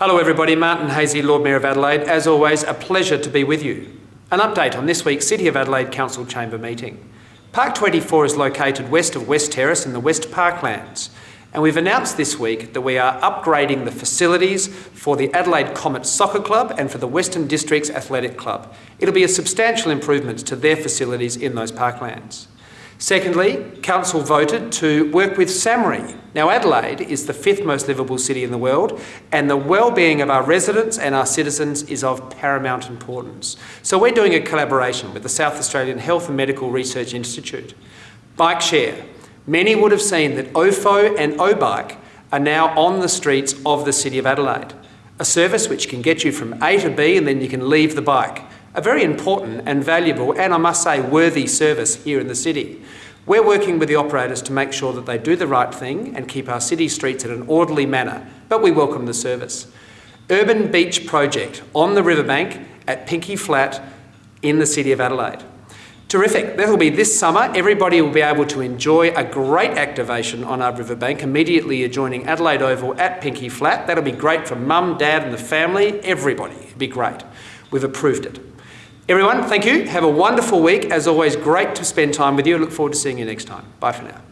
Hello everybody, Martin Haese, Lord Mayor of Adelaide. As always, a pleasure to be with you. An update on this week's City of Adelaide Council Chamber meeting. Park 24 is located west of West Terrace in the West Parklands. And we've announced this week that we are upgrading the facilities for the Adelaide Comet Soccer Club and for the Western Districts Athletic Club. It'll be a substantial improvement to their facilities in those parklands. Secondly, Council voted to work with SAHMRI. Now Adelaide is the fifth most livable city in the world and the well-being of our residents and our citizens is of paramount importance. So we're doing a collaboration with the South Australian Health and Medical Research Institute. Bike share. Many would have seen that OFO and OBike are now on the streets of the City of Adelaide. A service which can get you from A to B and then you can leave the bike a very important and valuable and I must say worthy service here in the city. We're working with the operators to make sure that they do the right thing and keep our city streets in an orderly manner, but we welcome the service. Urban Beach Project on the riverbank at Pinkie Flat in the City of Adelaide. Terrific. That will be this summer. Everybody will be able to enjoy a great activation on our riverbank immediately adjoining Adelaide Oval at Pinkie Flat. That'll be great for mum, dad and the family, everybody. It'll be great. We've approved it. Everyone, thank you. Have a wonderful week. As always, great to spend time with you. I look forward to seeing you next time. Bye for now.